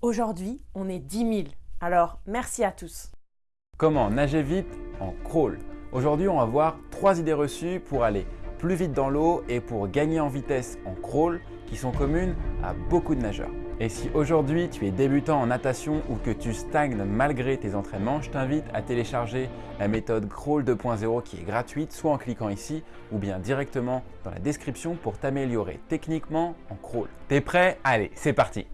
Aujourd'hui, on est 10 000. Alors, merci à tous. Comment nager vite en crawl? Aujourd'hui, on va voir trois idées reçues pour aller plus vite dans l'eau et pour gagner en vitesse en crawl qui sont communes à beaucoup de nageurs. Et si aujourd'hui tu es débutant en natation ou que tu stagnes malgré tes entraînements, je t'invite à télécharger la méthode Crawl 2.0 qui est gratuite, soit en cliquant ici ou bien directement dans la description pour t'améliorer techniquement en crawl. T'es prêt? Allez, c'est parti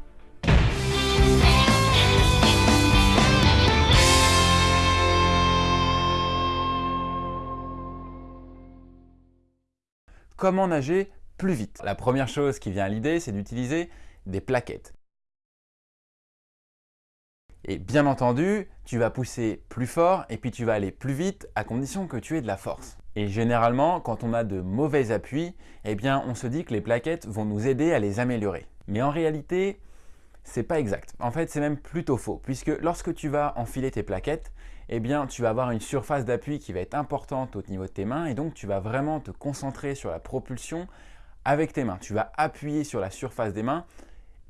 Comment nager plus vite La première chose qui vient à l'idée, c'est d'utiliser des plaquettes. Et bien entendu, tu vas pousser plus fort et puis tu vas aller plus vite à condition que tu aies de la force. Et généralement, quand on a de mauvais appuis, eh bien on se dit que les plaquettes vont nous aider à les améliorer. Mais en réalité, c'est pas exact. En fait, c'est même plutôt faux, puisque lorsque tu vas enfiler tes plaquettes, eh bien, tu vas avoir une surface d'appui qui va être importante au niveau de tes mains et donc tu vas vraiment te concentrer sur la propulsion avec tes mains. Tu vas appuyer sur la surface des mains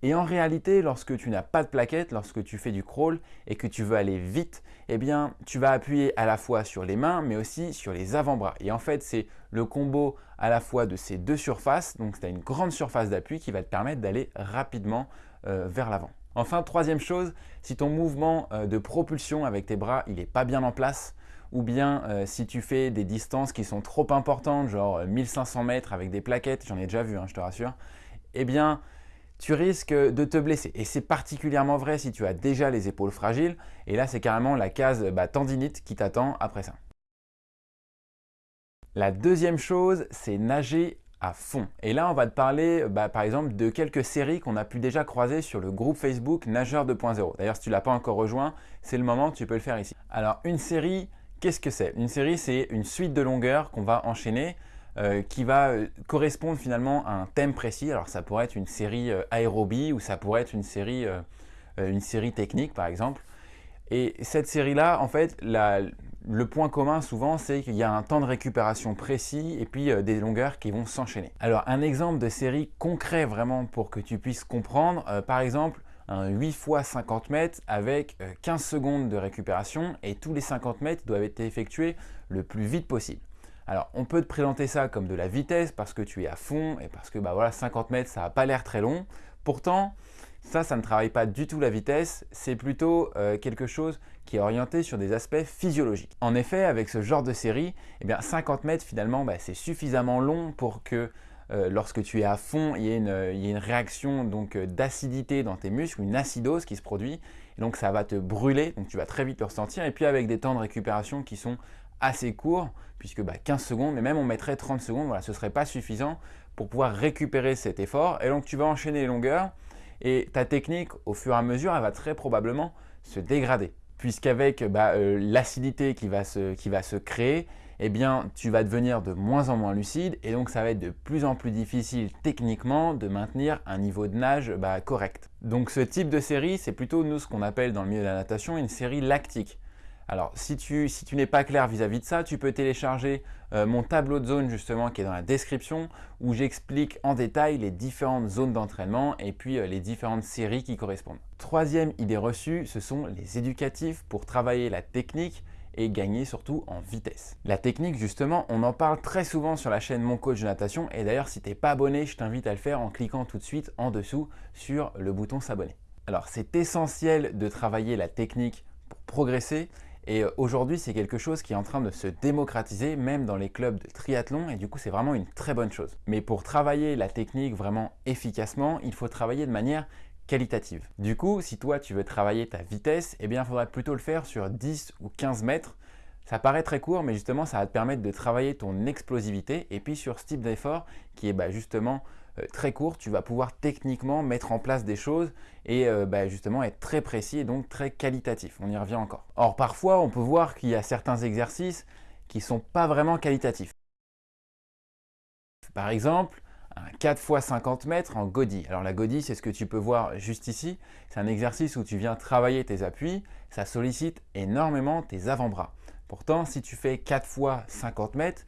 et en réalité, lorsque tu n'as pas de plaquettes, lorsque tu fais du crawl et que tu veux aller vite, eh bien, tu vas appuyer à la fois sur les mains, mais aussi sur les avant-bras. Et en fait, c'est le combo à la fois de ces deux surfaces, donc tu as une grande surface d'appui qui va te permettre d'aller rapidement euh, vers l'avant. Enfin, troisième chose, si ton mouvement euh, de propulsion avec tes bras, il n'est pas bien en place, ou bien euh, si tu fais des distances qui sont trop importantes, genre 1500 mètres avec des plaquettes, j'en ai déjà vu, hein, je te rassure, eh bien, tu risques de te blesser. Et c'est particulièrement vrai si tu as déjà les épaules fragiles. Et là, c'est carrément la case bah, tendinite qui t'attend après ça. La deuxième chose, c'est nager à fond. Et là, on va te parler bah, par exemple de quelques séries qu'on a pu déjà croiser sur le groupe Facebook Nageur 2.0. D'ailleurs, si tu ne l'as pas encore rejoint, c'est le moment, tu peux le faire ici. Alors, une série, qu'est-ce que c'est? Une série, c'est une suite de longueurs qu'on va enchaîner euh, qui va euh, correspondre finalement à un thème précis. Alors ça pourrait être une série euh, aérobie ou ça pourrait être une série, une série technique par exemple. Et cette série-là, en fait, le point commun souvent, c'est qu'il y a un temps de récupération précis et puis des longueurs qui vont s'enchaîner. Alors un exemple de série concret vraiment pour que tu puisses comprendre, par exemple, un 8 x 50 mètres avec 15 secondes de récupération et tous les 50 mètres doivent être effectués le plus vite possible. Alors, on peut te présenter ça comme de la vitesse parce que tu es à fond et parce que bah voilà, 50 mètres, ça n'a pas l'air très long. Pourtant, ça, ça ne travaille pas du tout la vitesse, c'est plutôt euh, quelque chose qui est orienté sur des aspects physiologiques. En effet, avec ce genre de série, eh bien 50 mètres finalement, bah, c'est suffisamment long pour que euh, lorsque tu es à fond, il y ait une, réaction euh, d'acidité dans tes muscles, une acidose qui se produit, et donc ça va te brûler, donc tu vas très vite le ressentir, et puis avec des temps de récupération qui sont assez court, puisque 15 bah, secondes, mais même on mettrait 30 secondes, voilà, ce ne serait pas suffisant pour pouvoir récupérer cet effort. Et donc tu vas enchaîner les longueurs, et ta technique, au fur et à mesure, elle va très probablement se dégrader. Puisqu'avec bah, euh, l'acidité qui, va se, qui va se créer, eh bien, tu vas devenir de moins en moins lucide et donc ça va être de plus en plus difficile techniquement de maintenir un niveau de nage bah, correct. Donc ce type de série, c'est plutôt nous ce qu'on appelle dans le milieu de la natation une série lactique. Alors, si tu, n'es pas clair vis-à-vis de ça, tu peux télécharger euh, mon tableau de zone justement qui est dans la description où j'explique en détail les différentes zones d'entraînement et puis euh, les différentes séries qui correspondent. Troisième idée reçue, ce sont les éducatifs pour travailler la technique et gagner surtout en vitesse. La technique justement, on en parle très souvent sur la chaîne Mon Coach de Natation et d'ailleurs si tu n'es pas abonné, je t'invite à le faire en cliquant tout de suite en dessous sur le bouton s'abonner. Alors c'est essentiel de travailler la technique pour progresser et euh, aujourd'hui, c'est quelque chose qui est en train de se démocratiser, même dans les clubs de triathlon, et du coup, c'est vraiment une très bonne chose. Mais pour travailler la technique vraiment efficacement, il faut travailler de manière qualitative. Du coup, si toi, tu veux travailler ta vitesse, eh bien, il faudrait plutôt le faire sur 10 ou 15 mètres. Ça paraît très court, mais justement, ça va te permettre de travailler ton explosivité. Et puis, sur ce type d'effort, qui est bah, justement euh, très court, tu vas pouvoir techniquement mettre en place des choses et euh, bah, justement être très précis et donc très qualitatif. On y revient encore. Or, parfois, on peut voir qu'il y a certains exercices qui ne sont pas vraiment qualitatifs. Par exemple, un 4 x 50 mètres en godie. Alors la godie, c'est ce que tu peux voir juste ici. C'est un exercice où tu viens travailler tes appuis. Ça sollicite énormément tes avant-bras. Pourtant, si tu fais 4 x 50 mètres,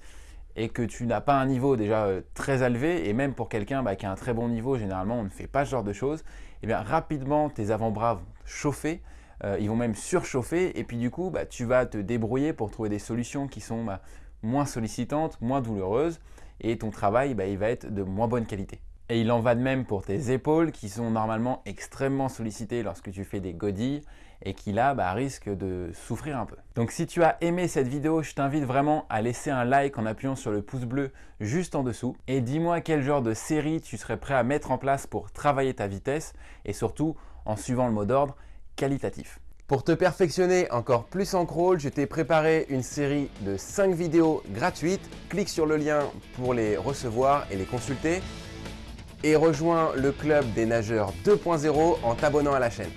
et que tu n'as pas un niveau déjà euh, très élevé, et même pour quelqu'un bah, qui a un très bon niveau, généralement on ne fait pas ce genre de choses, et eh bien rapidement tes avant-bras vont chauffer, euh, ils vont même surchauffer, et puis du coup bah, tu vas te débrouiller pour trouver des solutions qui sont bah, moins sollicitantes, moins douloureuses, et ton travail il va être de moins bonne qualité. Et il en va de même pour tes épaules qui sont normalement extrêmement sollicitées lorsque tu fais des godilles et qui là bah, risquent de souffrir un peu. Donc si tu as aimé cette vidéo, je t'invite vraiment à laisser un like en appuyant sur le pouce bleu juste en dessous et dis-moi quel genre de série tu serais prêt à mettre en place pour travailler ta vitesse et surtout en suivant le mot d'ordre qualitatif. Pour te perfectionner encore plus en crawl, je t'ai préparé une série de 5 vidéos gratuites. Clique sur le lien pour les recevoir et les consulter et rejoins le club des nageurs 2.0 en t'abonnant à la chaîne.